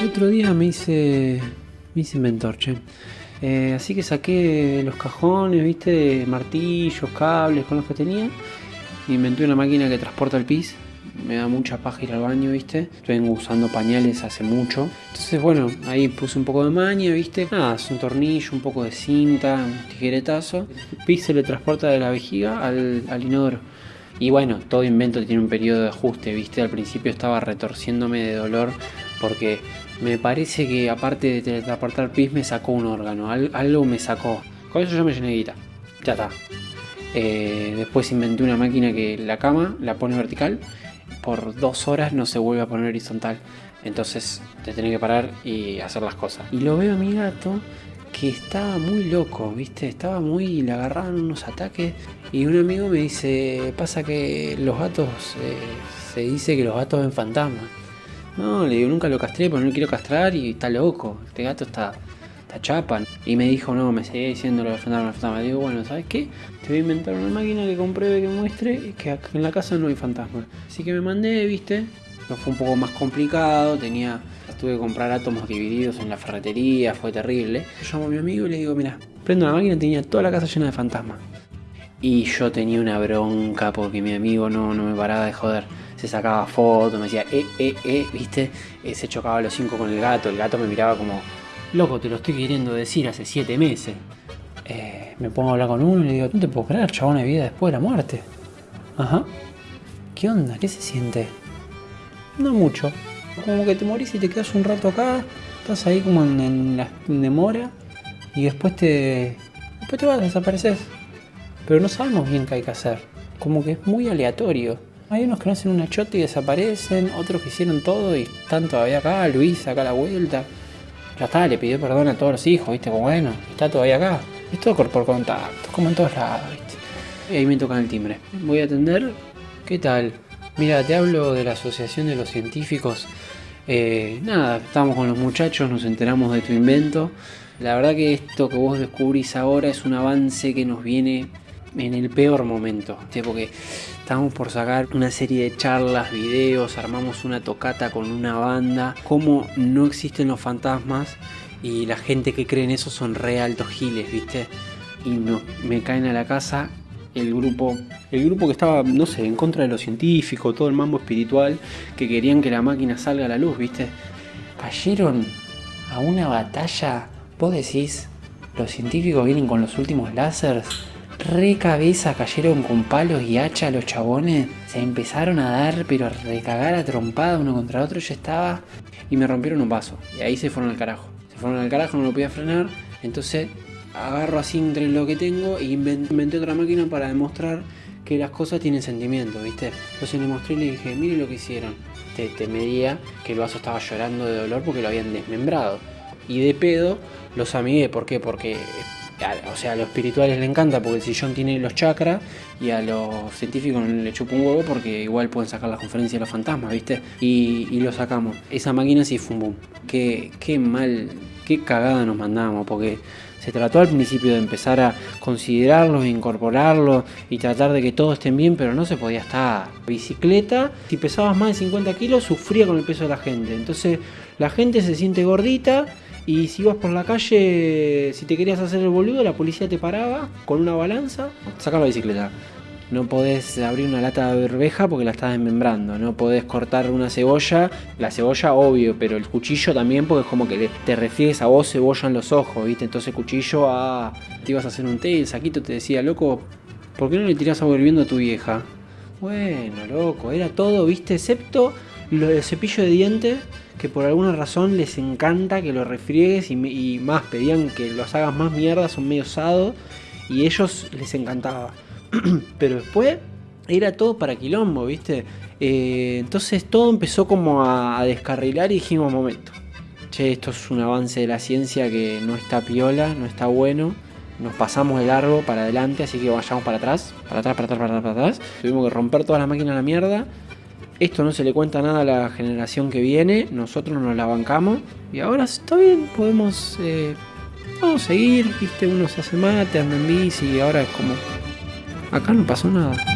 El otro día me hice, me hice inventor, che. Eh, así que saqué los cajones, viste, martillos, cables con los que tenía. Inventé una máquina que transporta el pis. Me da mucha paja ir al baño, viste. Estoy usando pañales hace mucho. Entonces, bueno, ahí puse un poco de maña, viste. Nada, es un tornillo, un poco de cinta, un tijeretazo. El pis se le transporta de la vejiga al, al inodoro. Y bueno, todo invento tiene un periodo de ajuste, viste. Al principio estaba retorciéndome de dolor porque me parece que aparte de transportar pis me sacó un órgano, algo me sacó. Con eso yo me llené de guita. Ya está. Eh, después inventé una máquina que la cama la pone vertical, por dos horas no se vuelve a poner horizontal. Entonces te tenés que parar y hacer las cosas. Y lo veo a mi gato que estaba muy loco, ¿viste? Estaba muy... le agarraban unos ataques y un amigo me dice, pasa que los gatos, eh, se dice que los gatos ven fantasmas. No, le digo, nunca lo castré porque no lo quiero castrar y está loco. Este gato está, está chapa. Y me dijo, no, me seguía diciendo lo de fantasma, fantasma. Digo, bueno, ¿sabes qué? Te voy a inventar una máquina que compruebe, que muestre que en la casa no hay fantasma. Así que me mandé, ¿viste? No fue un poco más complicado, tenía... Tuve que comprar átomos divididos en la ferretería, fue terrible. Yo llamo a mi amigo y le digo, mira, prendo la máquina, tenía toda la casa llena de fantasmas. Y yo tenía una bronca porque mi amigo no, no me paraba de joder se sacaba fotos, me decía, eh, eh, eh, viste, eh, se chocaba los cinco con el gato, el gato me miraba como, loco, te lo estoy queriendo decir hace siete meses. Eh, me pongo a hablar con uno y le digo, no te puedo creer, chabón, de vida después de la muerte. Ajá. ¿Qué onda? ¿Qué se siente? No mucho. Como que te morís y te quedas un rato acá, estás ahí como en, la demora y después te, después te vas, desapareces. Pero no sabemos bien qué hay que hacer. Como que es muy aleatorio. Hay unos que no hacen una chota y desaparecen, otros que hicieron todo y están todavía acá, Luis acá a la vuelta. Ya está, le pidió perdón a todos los hijos, viste, como bueno, está todavía acá. Es todo por contacto, como en todos lados, viste. Y ahí me tocan el timbre. Voy a atender. ¿Qué tal? Mira, te hablo de la Asociación de los Científicos. Eh, nada, estamos con los muchachos, nos enteramos de tu invento. La verdad que esto que vos descubrís ahora es un avance que nos viene en el peor momento, porque estamos por sacar una serie de charlas, videos, armamos una tocata con una banda, como no existen los fantasmas y la gente que cree en eso son re altos giles, ¿viste? Y me caen a la casa el grupo, el grupo que estaba, no sé, en contra de lo científico, todo el mambo espiritual, que querían que la máquina salga a la luz, ¿viste? Cayeron a una batalla, vos decís, los científicos vienen con los últimos láseres re cabeza cayeron con palos y hacha los chabones. Se empezaron a dar, pero a recagar a trompada uno contra otro. Yo estaba y me rompieron un vaso. Y ahí se fueron al carajo. Se fueron al carajo, no lo podía frenar. Entonces agarro así entre lo que tengo e inventé otra máquina para demostrar que las cosas tienen sentimiento, ¿viste? Entonces le mostré y le dije, mire lo que hicieron. Te, te medía que el vaso estaba llorando de dolor porque lo habían desmembrado. Y de pedo los amigué, ¿por qué? Porque o sea, a los espirituales le encanta porque el sillón tiene los chakras y a los científicos le chupa un huevo porque igual pueden sacar la conferencia de los fantasmas, ¿viste? Y, lo sacamos. Esa máquina sí fue un boom. Qué, qué mal, qué cagada nos mandamos porque se trató al principio de empezar a considerarlos, incorporarlos y tratar de que todos estén bien, pero no se podía estar. Bicicleta, si pesabas más de 50 kilos, sufría con el peso de la gente. Entonces la gente se siente gordita y si ibas por la calle, si te querías hacer el boludo, la policía te paraba con una balanza, saca la bicicleta. No podés abrir una lata de berbeja porque la estás desmembrando. No podés cortar una cebolla. La cebolla, obvio, pero el cuchillo también, porque es como que te refieres a vos cebolla en los ojos, ¿viste? Entonces, cuchillo, a. te ibas a hacer un té el saquito te decía, loco, ¿por qué no le tirás agua hirviendo a tu vieja? Bueno, loco, era todo, ¿viste? Excepto el cepillo de dientes que por alguna razón les encanta que lo refriegues y, más, pedían que los hagas más mierda, son medio osados y ellos les encantaba. Pero después era todo para quilombo, ¿viste? Eh, entonces todo empezó como a, descarrilar y dijimos, momento, che, esto es un avance de la ciencia que no está piola, no está bueno. Nos pasamos de largo para adelante, así que vayamos para atrás, para atrás, para atrás, para atrás, para atrás. Tuvimos que romper todas las máquinas a la mierda esto no se le cuenta nada a la generación que viene, nosotros nos la bancamos y ahora está bien, podemos eh, vamos a seguir, viste, uno se hace mate, anda bici y ahora es como, acá no pasó nada.